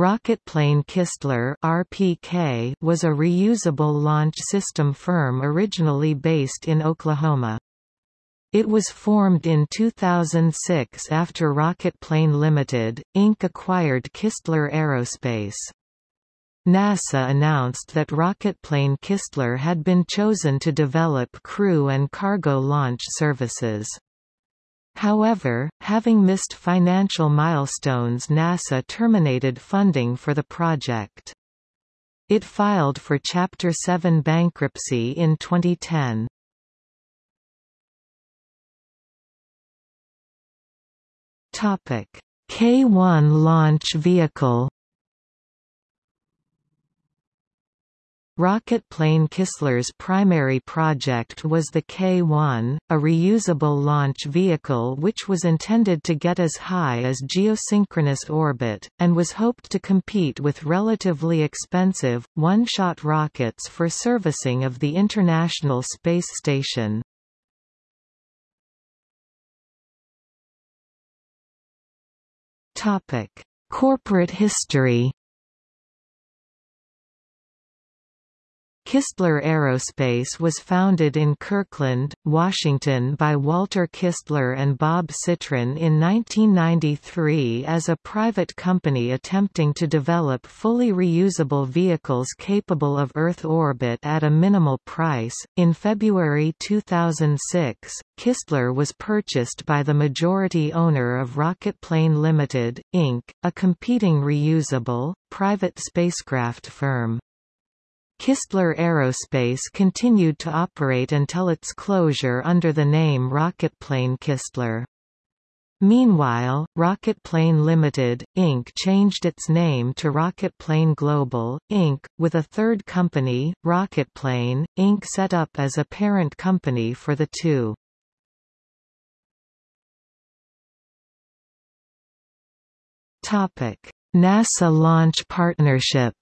Rocketplane Kistler (RPK) was a reusable launch system firm originally based in Oklahoma. It was formed in 2006 after Rocketplane Limited, Inc. acquired Kistler Aerospace. NASA announced that Rocketplane Kistler had been chosen to develop crew and cargo launch services. However, having missed financial milestones NASA terminated funding for the project. It filed for Chapter 7 bankruptcy in 2010. K-1 launch vehicle Rocketplane Kistler's primary project was the K-1, a reusable launch vehicle which was intended to get as high as geosynchronous orbit, and was hoped to compete with relatively expensive, one-shot rockets for servicing of the International Space Station. Corporate history Kistler Aerospace was founded in Kirkland, Washington by Walter Kistler and Bob Citron in 1993 as a private company attempting to develop fully reusable vehicles capable of Earth orbit at a minimal price. In February 2006, Kistler was purchased by the majority owner of Rocketplane Limited, Inc., a competing reusable, private spacecraft firm. Kistler Aerospace continued to operate until its closure under the name Rocketplane Kistler. Meanwhile, Rocketplane Limited, Inc. changed its name to Rocketplane Global, Inc., with a third company, Rocketplane, Inc. set up as a parent company for the two. NASA Launch Partnership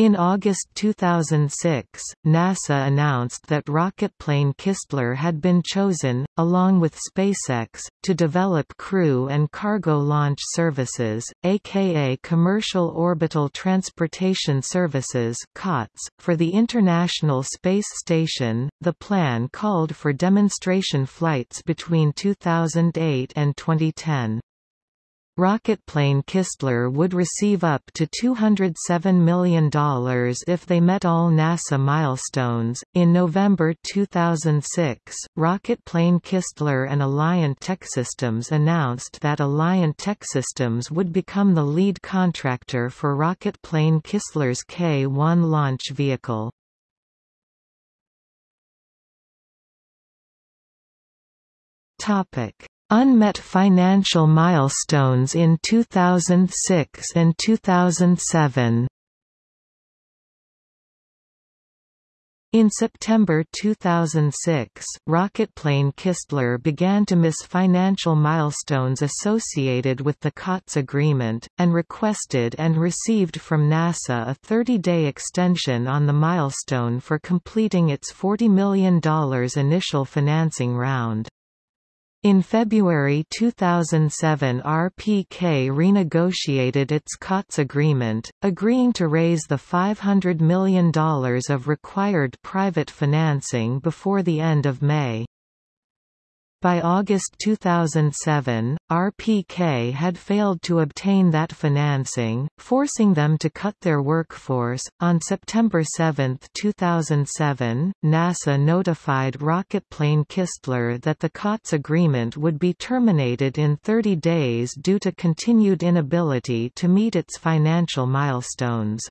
In August 2006, NASA announced that rocketplane Kistler had been chosen, along with SpaceX, to develop crew and cargo launch services, aka Commercial Orbital Transportation Services (COTS), for the International Space Station. The plan called for demonstration flights between 2008 and 2010. Rocketplane Kistler would receive up to $207 million if they met all NASA milestones. In November 2006, Rocketplane Kistler and Alliant Tech Systems announced that Alliant Tech Systems would become the lead contractor for Rocketplane Kistler's K-1 launch vehicle. Topic Unmet financial milestones in 2006 and 2007 In September 2006, rocketplane Kistler began to miss financial milestones associated with the COTS agreement, and requested and received from NASA a 30-day extension on the milestone for completing its $40 million initial financing round. In February 2007 RPK renegotiated its COTS agreement, agreeing to raise the $500 million of required private financing before the end of May. By August 2007, RPK had failed to obtain that financing, forcing them to cut their workforce. On September 7, 2007, NASA notified rocketplane Kistler that the COTS agreement would be terminated in 30 days due to continued inability to meet its financial milestones.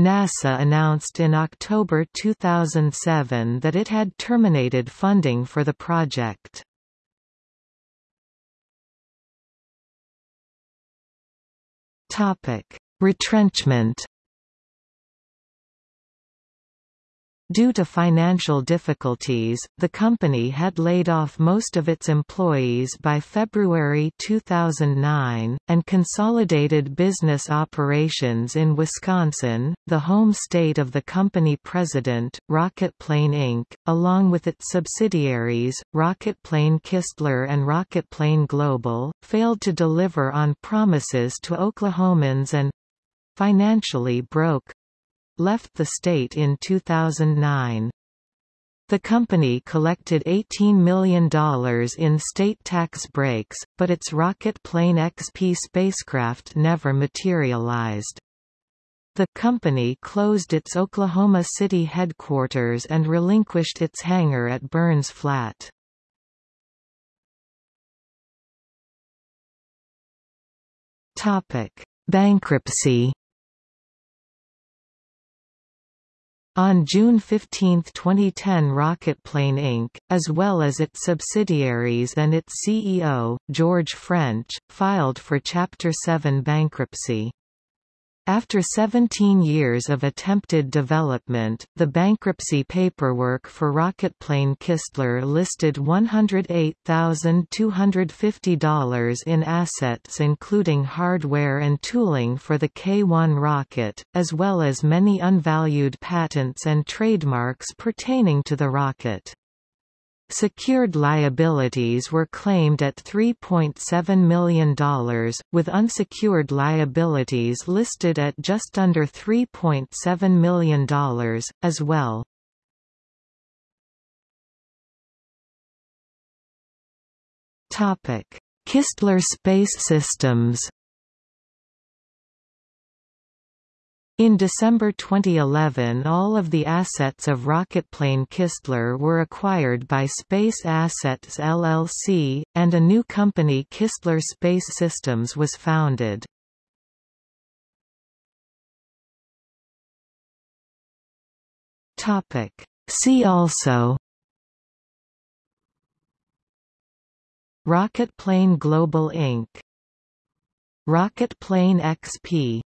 NASA announced in October 2007 that it had terminated funding for the project. Retrenchment Due to financial difficulties, the company had laid off most of its employees by February 2009, and consolidated business operations in Wisconsin, the home state of the company president, Rocketplane Inc., along with its subsidiaries, Rocketplane Kistler and Rocketplane Global, failed to deliver on promises to Oklahomans and financially broke left the state in 2009. The company collected $18 million in state tax breaks, but its Rocketplane XP spacecraft never materialized. The company closed its Oklahoma City headquarters and relinquished its hangar at Burns Flat. Bankruptcy On June 15, 2010 Rocketplane Inc., as well as its subsidiaries and its CEO, George French, filed for Chapter 7 bankruptcy. After 17 years of attempted development, the bankruptcy paperwork for Rocketplane Kistler listed $108,250 in assets including hardware and tooling for the K-1 rocket, as well as many unvalued patents and trademarks pertaining to the rocket. Secured liabilities were claimed at $3.7 million, with unsecured liabilities listed at just under $3.7 million, as well. Kistler Space Systems In December 2011 all of the assets of Rocketplane Kistler were acquired by Space Assets LLC, and a new company Kistler Space Systems was founded. See also Rocketplane Global Inc. Rocketplane XP